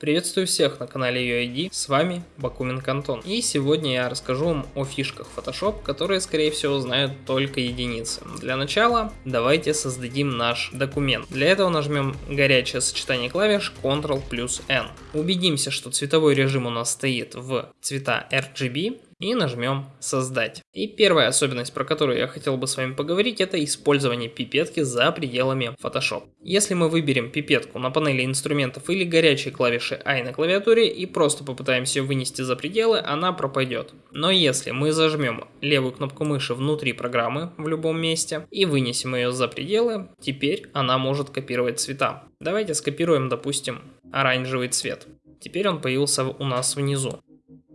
Приветствую всех на канале UID, с вами Бакумин Кантон. И сегодня я расскажу вам о фишках Photoshop, которые скорее всего знают только единицы. Для начала давайте создадим наш документ. Для этого нажмем горячее сочетание клавиш Ctrl плюс N. Убедимся, что цветовой режим у нас стоит в цвета RGB и нажмем создать. И первая особенность, про которую я хотел бы с вами поговорить, это использование пипетки за пределами Photoshop. Если мы выберем пипетку на панели инструментов или горячие клавиши I на клавиатуре и просто попытаемся вынести за пределы, она пропадет. Но если мы зажмем левую кнопку мыши внутри программы в любом месте и вынесем ее за пределы, теперь она может копировать цвета. Давайте скопируем, допустим, оранжевый цвет. Теперь он появился у нас внизу.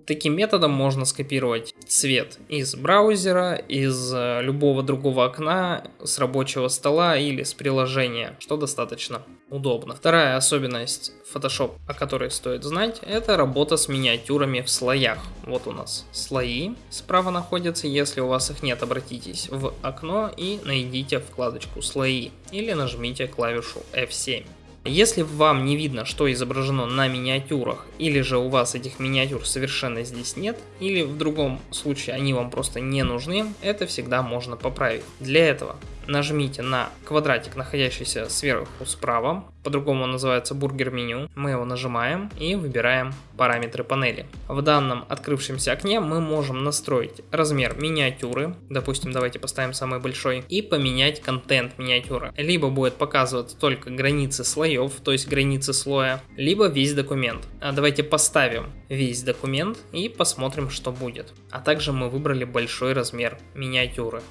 Таким методом можно скопировать цвет из браузера, из э, любого другого окна, с рабочего стола или с приложения, что достаточно удобно. Вторая особенность Photoshop, о которой стоит знать, это работа с миниатюрами в слоях. Вот у нас слои справа находятся, если у вас их нет, обратитесь в окно и найдите вкладочку слои или нажмите клавишу F7. Если вам не видно, что изображено на миниатюрах, или же у вас этих миниатюр совершенно здесь нет, или в другом случае они вам просто не нужны, это всегда можно поправить. Для этого нажмите на квадратик, находящийся сверху справа, по-другому он называется бургер меню. Мы его нажимаем и выбираем параметры панели. В данном открывшемся окне мы можем настроить размер миниатюры, допустим, давайте поставим самый большой, и поменять контент миниатюры. Либо будет показывать только границы слоев, то есть границы слоя, либо весь документ. А давайте поставим весь документ и посмотрим, что будет. А также мы выбрали большой размер миниатюры.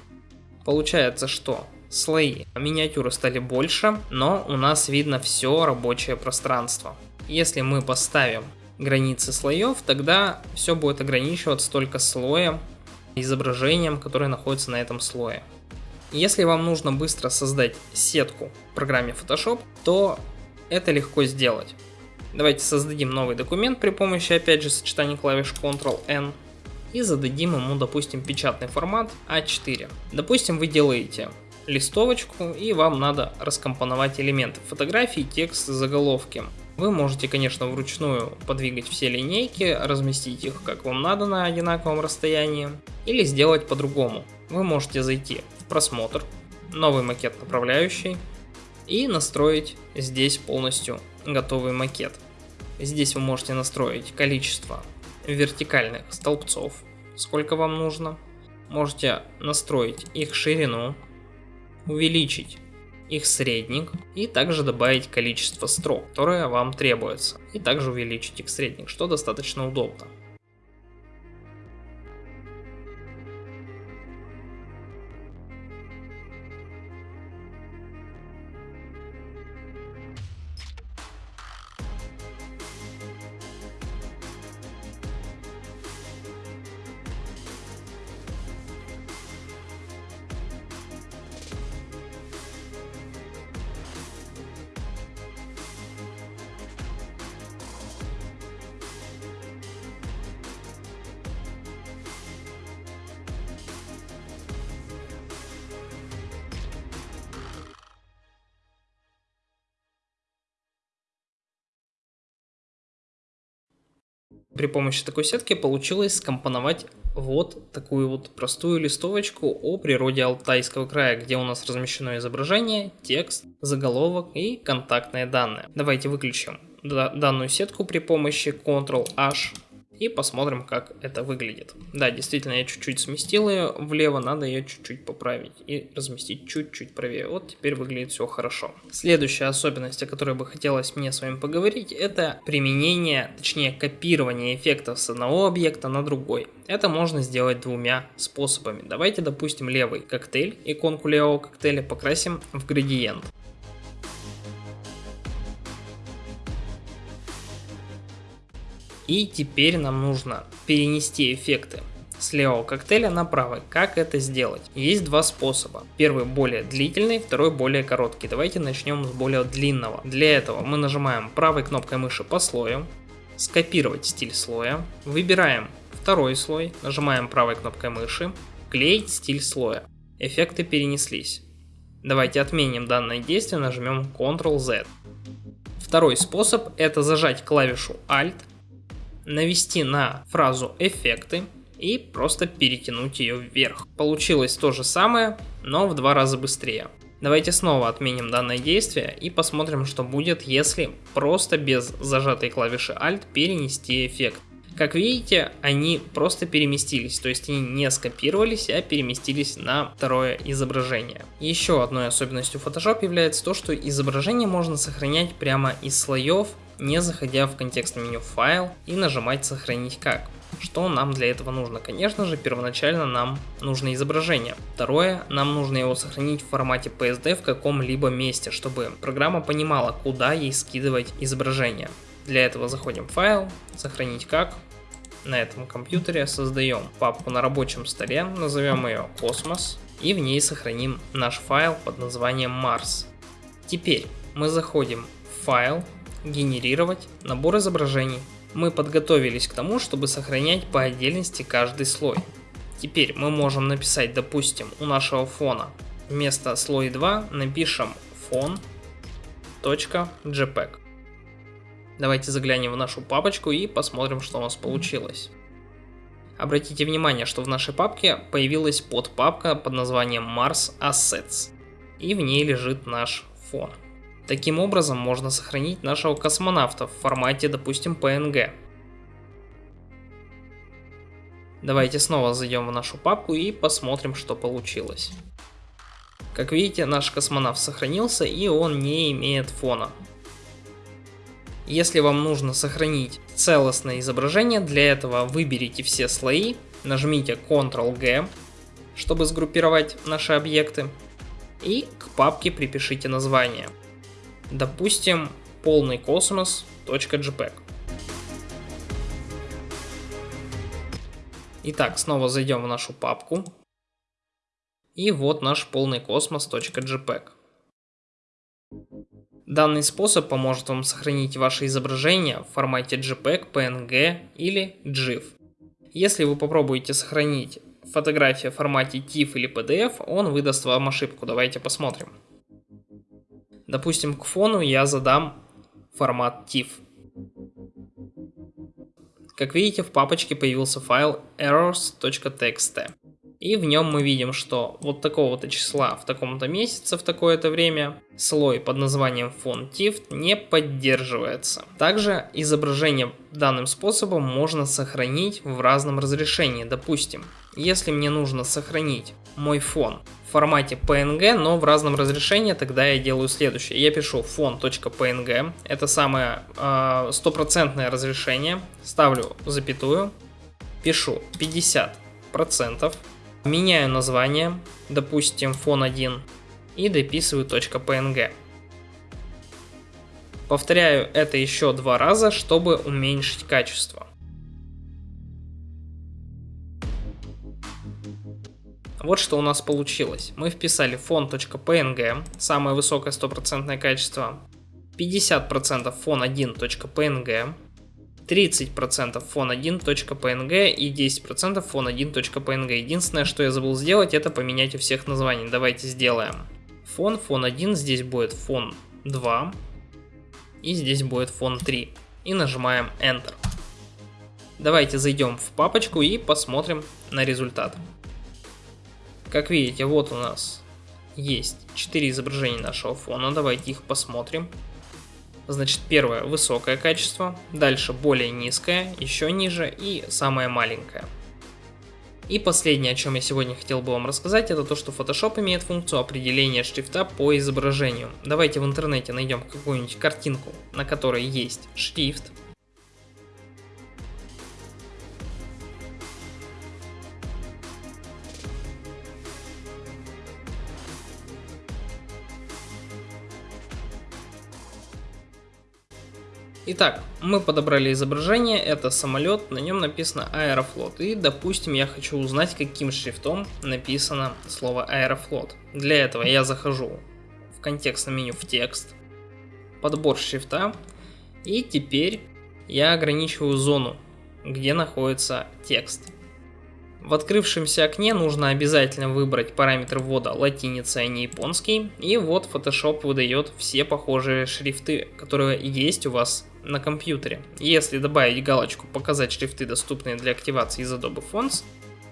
Получается, что слои миниатюры стали больше, но у нас видно все рабочее пространство. Если мы поставим границы слоев, тогда все будет ограничиваться только слоем, изображением, которое находится на этом слое. Если вам нужно быстро создать сетку в программе Photoshop, то это легко сделать. Давайте создадим новый документ при помощи опять же сочетания клавиш Ctrl-N и зададим ему, допустим, печатный формат А4. Допустим, вы делаете листовочку и вам надо раскомпоновать элементы фотографии, текст, заголовки. Вы можете, конечно, вручную подвигать все линейки, разместить их как вам надо на одинаковом расстоянии, или сделать по-другому. Вы можете зайти в просмотр, новый макет направляющий, и настроить здесь полностью готовый макет. Здесь вы можете настроить количество вертикальных столбцов, сколько вам нужно. Можете настроить их ширину, увеличить их средник и также добавить количество строк, которое вам требуется. И также увеличить их средник, что достаточно удобно. При помощи такой сетки получилось скомпоновать вот такую вот простую листовочку о природе Алтайского края, где у нас размещено изображение, текст, заголовок и контактные данные. Давайте выключим данную сетку при помощи Ctrl-H и посмотрим, как это выглядит. Да, действительно, я чуть-чуть сместил ее влево, надо ее чуть-чуть поправить и разместить чуть-чуть правее. Вот теперь выглядит все хорошо. Следующая особенность, о которой бы хотелось мне с вами поговорить, это применение, точнее копирование эффектов с одного объекта на другой. Это можно сделать двумя способами. Давайте, допустим, левый коктейль, иконку левого коктейля покрасим в градиент. И теперь нам нужно перенести эффекты с левого коктейля на правый. Как это сделать? Есть два способа. Первый более длительный, второй более короткий. Давайте начнем с более длинного. Для этого мы нажимаем правой кнопкой мыши по слою, скопировать стиль слоя, выбираем второй слой, нажимаем правой кнопкой мыши, клеить стиль слоя. Эффекты перенеслись. Давайте отменим данное действие, нажмем Ctrl-Z. Второй способ это зажать клавишу Alt, навести на фразу эффекты и просто перетянуть ее вверх. Получилось то же самое, но в два раза быстрее. Давайте снова отменим данное действие и посмотрим, что будет, если просто без зажатой клавиши Alt перенести эффект. Как видите, они просто переместились, то есть они не скопировались, а переместились на второе изображение. Еще одной особенностью Photoshop является то, что изображение можно сохранять прямо из слоев, не заходя в контекстное меню «Файл» и нажимать «Сохранить как». Что нам для этого нужно? Конечно же, первоначально нам нужно изображение. Второе, нам нужно его сохранить в формате PSD в каком-либо месте, чтобы программа понимала, куда ей скидывать изображение. Для этого заходим в файл, сохранить как. На этом компьютере создаем папку на рабочем столе, назовем ее космос и в ней сохраним наш файл под названием Mars. Теперь мы заходим в файл, генерировать, набор изображений. Мы подготовились к тому, чтобы сохранять по отдельности каждый слой. Теперь мы можем написать, допустим, у нашего фона вместо слой 2 напишем фон.jpg. Давайте заглянем в нашу папочку и посмотрим, что у нас получилось. Обратите внимание, что в нашей папке появилась подпапка под названием Mars Assets, и в ней лежит наш фон. Таким образом можно сохранить нашего космонавта в формате, допустим, PNG. Давайте снова зайдем в нашу папку и посмотрим, что получилось. Как видите, наш космонавт сохранился и он не имеет фона. Если вам нужно сохранить целостное изображение, для этого выберите все слои, нажмите Ctrl-G, чтобы сгруппировать наши объекты, и к папке припишите название. Допустим, полный космос.jpg. Итак, снова зайдем в нашу папку. И вот наш полный космос.jpg. Данный способ поможет вам сохранить ваше изображение в формате JPEG, PNG или GIF. Если вы попробуете сохранить фотографию в формате TIFF или PDF, он выдаст вам ошибку. Давайте посмотрим. Допустим, к фону я задам формат TIFF. Как видите, в папочке появился файл errors.txt. И в нем мы видим, что вот такого-то числа в таком-то месяце в такое-то время слой под названием фон TIFF не поддерживается. Также изображение данным способом можно сохранить в разном разрешении. Допустим, если мне нужно сохранить мой фон формате PNG, но в разном разрешении, тогда я делаю следующее. Я пишу фон.png, это самое а, стопроцентное э, разрешение, ставлю запятую, пишу 50%, Меняю название, допустим фон 1, и дописываю .png. Повторяю это еще два раза, чтобы уменьшить качество. Вот что у нас получилось. Мы вписали фон.png, самое высокое стопроцентное качество, 50% фон 1.png, 30% fon1.png и 10% fon1.png. Единственное, что я забыл сделать, это поменять у всех названий. Давайте сделаем. Фон, фон 1, здесь будет фон 2 и здесь будет фон 3. И нажимаем Enter. Давайте зайдем в папочку и посмотрим на результат. Как видите, вот у нас есть 4 изображения нашего фона. Давайте их посмотрим. Значит, первое высокое качество, дальше более низкое, еще ниже и самое маленькое. И последнее, о чем я сегодня хотел бы вам рассказать, это то, что Photoshop имеет функцию определения шрифта по изображению. Давайте в интернете найдем какую-нибудь картинку, на которой есть шрифт, Итак, мы подобрали изображение, это самолет, на нем написано Аэрофлот. И, допустим, я хочу узнать, каким шрифтом написано слово Аэрофлот. Для этого я захожу в контекстное меню в текст, подбор шрифта, и теперь я ограничиваю зону, где находится текст. В открывшемся окне нужно обязательно выбрать параметр ввода латиница, а не японский. И вот Photoshop выдает все похожие шрифты, которые есть у вас на компьютере. Если добавить галочку «Показать шрифты, доступные для активации из Adobe Fonts»,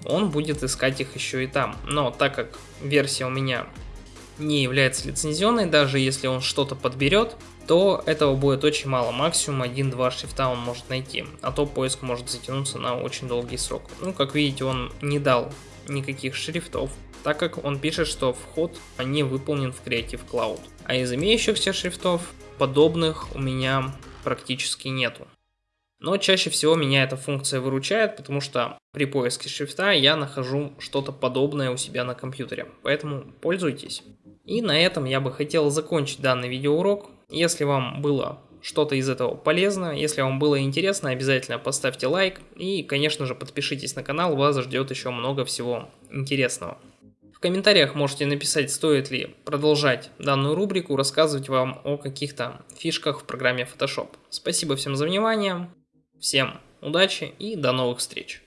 он будет искать их еще и там. Но так как версия у меня не является лицензионной, даже если он что-то подберет, то этого будет очень мало, максимум 1-2 шрифта он может найти, а то поиск может затянуться на очень долгий срок. Ну, как видите, он не дал никаких шрифтов, так как он пишет, что вход не выполнен в Creative Cloud. А из имеющихся шрифтов подобных у меня практически нету. Но чаще всего меня эта функция выручает, потому что при поиске шрифта я нахожу что-то подобное у себя на компьютере. Поэтому пользуйтесь. И на этом я бы хотел закончить данный видеоурок. Если вам было что-то из этого полезно, если вам было интересно, обязательно поставьте лайк и, конечно же, подпишитесь на канал, вас ждет еще много всего интересного. Комментариях можете написать, стоит ли продолжать данную рубрику, рассказывать вам о каких-то фишках в программе Photoshop. Спасибо всем за внимание. Всем удачи и до новых встреч!